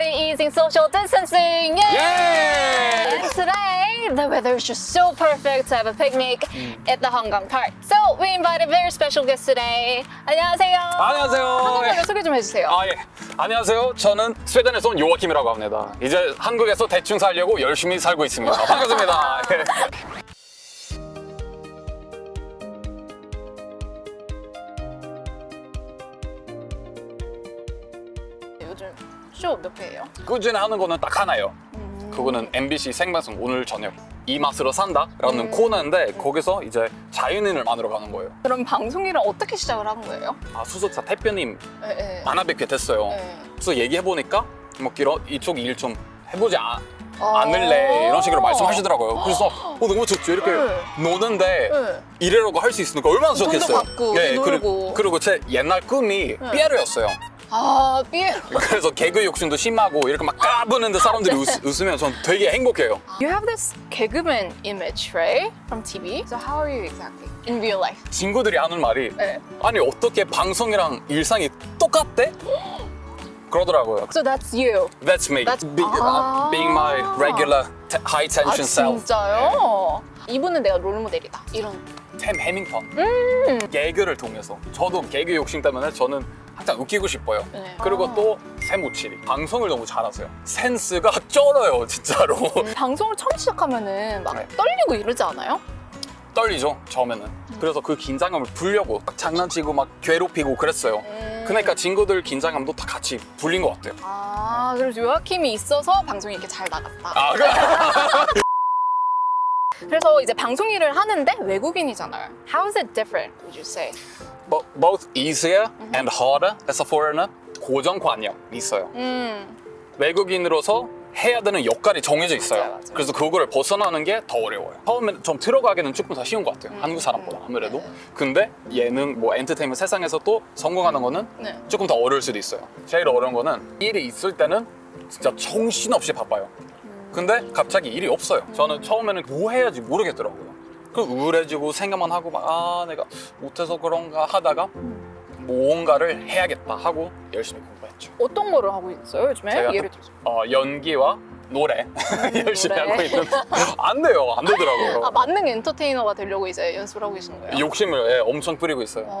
party easing social distancing. Yay! 예! And today, the weather is just so perfect to have a picnic at the Hongkong Park. So we invited very special guest today. 안녕하세요. 안녕하세요. 한국말로 소개 좀 해주세요. 아, 예. 안녕하세요. 저는 스웨덴에서 온 요아킴이라고 합니다. 이제 한국에서 대충 살려고 열심히 살고 있습니다. 반갑습니다. 예. 요즘 쇼 몇 회예요? 꾸준히 하는 거는 딱 하나예요. 그거는 MBC 생방송 오늘 저녁 이 맛으로 산다 라는 음. 코너인데 거기서 이제 자연인을 만들어 가는 거예요. 그럼 방송일을 어떻게 시작을 한 거예요? 아, 수석사 대표님 네, 네. 만나 뵙게 됐어요. 네. 그래서 얘기해 보니까 뭐 길어 이쪽 일 좀 해보지 아, 어. 않을래 이런 식으로 말씀하시더라고요. 그래서 어, 너무 좋죠. 이렇게 네. 노는데 네. 일하라고 할 수 있으니까 얼마나 돈도 좋겠어요. 받고, 그리고, 놀고. 그리고 제 옛날 꿈이 피에로였어요. 아, 삐에로. 그래서 개그 욕심도 심하고 이렇게 막 까부는데 사람들이 웃, 웃으면 전 되게 행복해요. You have this 개그맨 image, right? From TV. So how are you exactly in real life? 친구들이 하는 말이 네. 아니 어떻게 방송이랑 일상이 똑같대? 그러더라고요. So that's you. That's me. That's- Be, 아. being my regular high 아 tension self. 진짜요? 이분은 내가 롤모델이다. 이런. 템 해밍턴. 음. 개그를 통해서 저도 개그 욕심 때문에 저는 항상 웃기고 싶어요. 네. 그리고 아. 또 세무치리 방송을 너무 잘하세요. 센스가 쩔어요 진짜로. 방송을 처음 시작하면은 막 네. 떨리고 이러지 않아요? 떨리죠 처음에는. 그래서 그 긴장감을 풀려고 막 장난치고 막 괴롭히고 그랬어요. 음. 그러니까 친구들 긴장감도 다 같이 풀린 것 같아요. 아, 그래서 요아킴이 있어서 방송이 이렇게 잘 나갔다. 아 그. 그래서 이제 방송 일을 하는데 외국인이잖아요. How is it different, would you say? Bo- both easier and harder as a foreigner. 고정관념이 있어요. 음, 외국인으로서 해야 되는 역할이 정해져 있어요. 맞아요, 맞아요. 그래서 그거를 벗어나는 게 더 어려워요. 처음에 좀 들어가기는 조금 더 쉬운 것 같아요. 음. 한국 사람보다 아무래도. 근데 예능, 뭐 엔터테인먼트 세상에서 또 성공하는 거는 네. 조금 더 어려울 수도 있어요. 제일 어려운 거는 일이 있을 때는 진짜 정신없이 바빠요. 근데 갑자기 일이 없어요. 저는 처음에는 뭐 해야지 모르겠더라고요. 그 우울해지고 생각만 하고 막 아 내가 못해서 그런가 하다가 뭔가를 해야겠다 하고 열심히 공부했죠. 어떤 거를 하고 있어요, 요즘에? 제가 예를 들어서. 어, 연기와 노래 열심히 노래. 하고 있는데 안 돼요 안 되더라고요 아, 만능 엔터테이너가 되려고 이제 연습을 하고 계시는 거예요? 욕심을 예, 엄청 뿌리고 있어요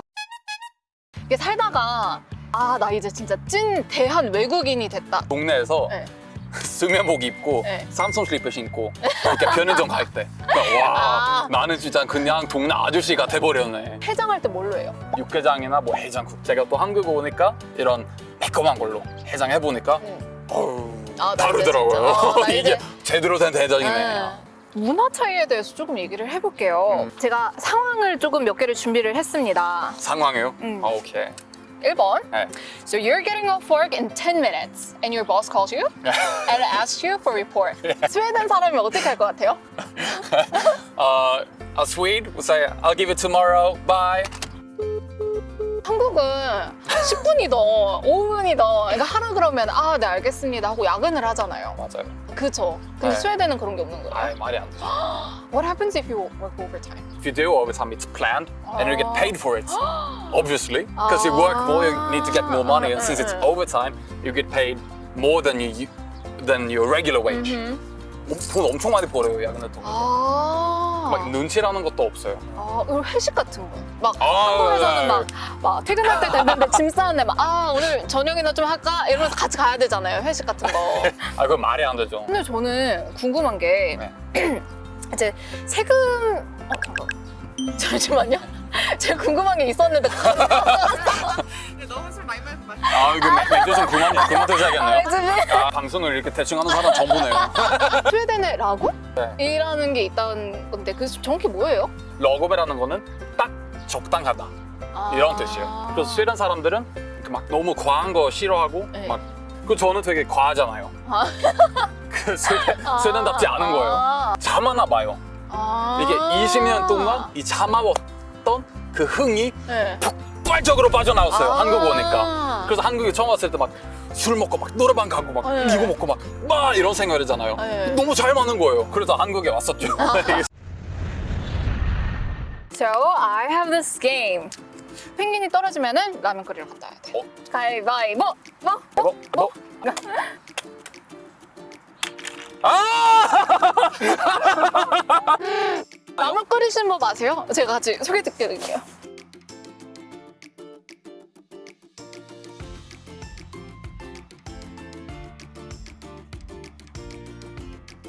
이게 살다가 아, 나 이제 진짜 찐 대한 외국인이 됐다. 동네에서 네. 수면복 입고 네. 삼성 슬리퍼 신고 이렇게 편의점 갈때 와 아. 나는 진짜 그냥 동네 아저씨가 돼버렸네 해장할 때 뭘로 해요? 육개장이나 뭐 해장국 제가 또 한국 오니까 이런 매콤한 걸로 해장 해 보니까 음. 어우 아, 다르더라고요 어, 나 이게 제대로 된 해장이네 네. 문화 차이에 대해서 조금 얘기를 해볼게요. 음. 제가 상황을 조금 몇 개를 준비를 했습니다. 상황이요? 음. 아, 오케이 1번. 네. So you're getting off work in 10 minutes and your boss calls you and asks you for report. 스웨덴 사람이 어떻게 할 것 같아요? uh, a Swede would say, I'll give it tomorrow, bye. 한국은 10분이더 5분이더 그러니까 하라 그러면 아 네 알겠습니다 하고 야근을 하잖아요. 맞아요. 그쵸? 근데 네. 스웨덴은 그런 게 없는 거예요. 아, 말이 안 되죠. What happens if you work overtime? If you do overtime, it's planned and you get 아. paid for it. Obviously, because you work more, you need to get more money, and since it's 음, 음. overtime, you get paid more than you than your regular wage. 음. 돈 엄청 많이 벌어요, 야근을 통해서. 아. 막 눈치라는 것도 없어요. 아, 그리고 회식 같은 거. 막 아, 한국에서는 네. 막, 막 퇴근할 때 됐는데 짐 싸는데 막 아 오늘 저녁이나 좀 할까 이러면서 같이 가야 되잖아요 회식 같은 거. 아, 그건 말이 안 되죠. 근데 저는 궁금한 게 네. 이제 세금 어 잠깐 잠시만요. 제가 궁금한 게 있었는데 아, 이거 매- 매주 좀 그만, 그만 드셔야겠네요. 지금 아, 방송을 이렇게 대충 하는 사람 전부네요. 스웨덴에 라고? 네. 이라는 게 있다는 건데 그 정확히 뭐예요? 러그베라는 거는 딱 적당하다. 아. 이런 뜻이에요. 그래서 스웨덴 사람들은 그막 너무 과한 거 싫어하고 네. 막그 저는 되게 과하잖아요. 아. 그 스웨덴, 스웨덴답지 않은 거예요. 아. 참아나 봐요. 아. 이게 20년 동안 이 참아왔던 그 흥이 네. 폭발적으로 빠져나왔어요 아 한국 오니까 그래서 한국에 처음 왔을 때 막 술 먹고 막 노래방 가고 막 네. 이거 먹고 막 막 이런 생활 이잖아요 네. 너무 잘 맞는 거예요 그래서 한국에 왔었죠 아. So I have this game 펭귄이 떨어지면은 라면 끓이러 갔다 와야 돼 어? 가위바위보! 뭐? 어? 뭐? 뭐? 뭐? 아! 라면 끓이신 법 아세요? 제가 같이 소개 드릴게요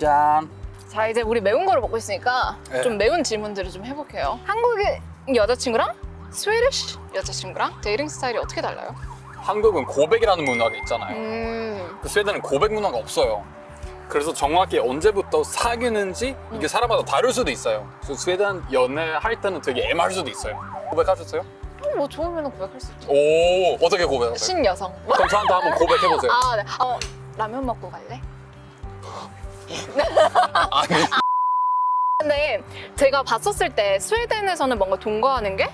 짠. 자 이제 우리 매운 거를 먹고 있으니까 네. 좀 매운 질문들을 좀 해볼게요. 한국의 여자친구랑 Swedish 여자친구랑 dating 스타일이 어떻게 달라요? 한국은 고백이라는 문화가 있잖아요. 음, 그 스웨덴은 고백 문화가 없어요. 그래서 정확히 언제부터 사귀는지 이게 사람마다 다를 수도 있어요. 그래서 스웨덴 연애할 때는 되게 애매할 수도 있어요. 고백하셨어요? 뭐 좋으면 고백할 수 있죠. 오 어떻게 고백하세요? 신여성. 그럼 저한테 한번 고백해보세요. 아, 네. 어, 라면 먹고 갈래? 아니 근데 제가 봤었을 때 스웨덴에서는 뭔가 동거하는 게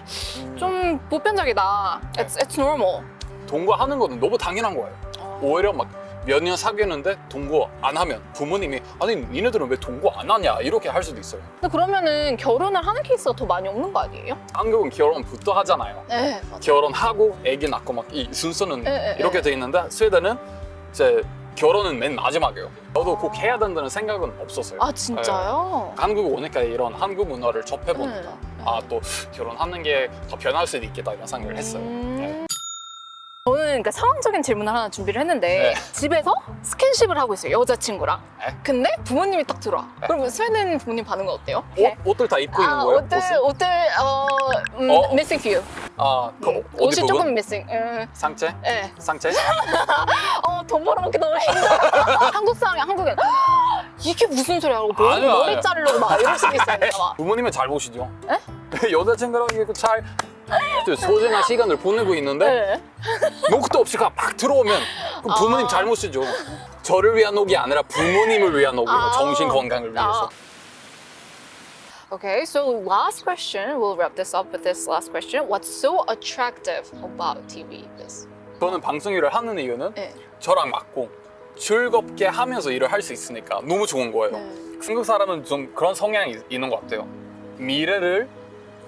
좀 보편적이다. It's, it's normal. 동거하는 거는 너무 당연한 거예요. 어. 오히려 막 몇 년 사귀었는데 동거 안 하면 부모님이 아니 니네들은 왜 동거 안 하냐 이렇게 할 수도 있어요. 근데 그러면은 결혼을 하는 케이스가 더 많이 없는 거 아니에요? 한국은 결혼부터 하잖아요. 네. 결혼하고 아기 낳고 막 이 순서는 에, 에, 이렇게 에. 돼 있는데 스웨덴은 이제 결혼은 맨 마지막이에요. 저도 꼭 해야 된다는 생각은 없었어요. 아, 진짜요? 한국 오니까 이런 한국 문화를 접해보니까 네. 아또 결혼하는 게 더 변할 수도 있겠다 이런 생각을 했어요. 음. 네. 저는 그러니까 상황적인 질문을 하나 준비를 했는데 네. 집에서 스킨십을 하고 있어요 여자친구랑 네. 근데 부모님이 딱 들어와 네. 그럼 스웨덴 부모님 반응은 어때요? 옷, 옷들 다 입고 있는 아 거예요? 옷들 옷을? 옷들 어, 음, 어? missing few 아, 그 음, 어디 옷이 부분? 조금 missing 음, 상체? 네. 상체? 어 돈 벌어먹기 너무 힘들어 한국 사람이 한국엔 이게 무슨 소리야 하고 머리, 아니요, 머리 아니요. 자르려고 막 이럴 수도 있어요 막. 부모님은 잘 보시죠? 에? 여자친구랑 이렇게 잘 소중한 시간을 보내고 있는데 네. 녹도 없이 막 들어오면 그럼 부모님 아. 잘못이죠. 저를 위한 녹이 아니라 부모님을 위한 녹이에요. 아. 정신 건강을 위해서. Okay, so last question. We'll wrap this up with this last question. What's so attractive about TV? Is 저는 방송 일을 하는 이유는 네. 저랑 맞고 즐겁게 하면서 일을 할 수 있으니까 너무 좋은 거예요. 네. 한국 사람은 좀 그런 성향이 있- 있는 것 같아요. 미래를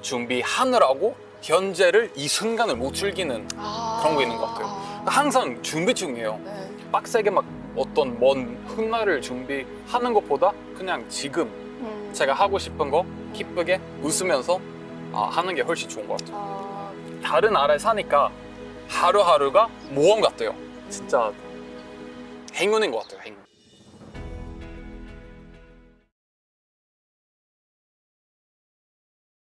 준비하느라고 현재를 이 순간을 못 즐기는 아. 그런 거 있는 것 같아요. 항상 준비 중이에요. 네. 빡세게 막 어떤 먼 훗날을 준비하는 것보다 그냥 지금 음. 제가 하고 싶은 거 기쁘게 웃으면서 아, 하는 게 훨씬 좋은 것 같아요. 아, 다른 나라에 사니까 하루하루가 모험 같아요. 진짜 행운인 것 같아요. 행운.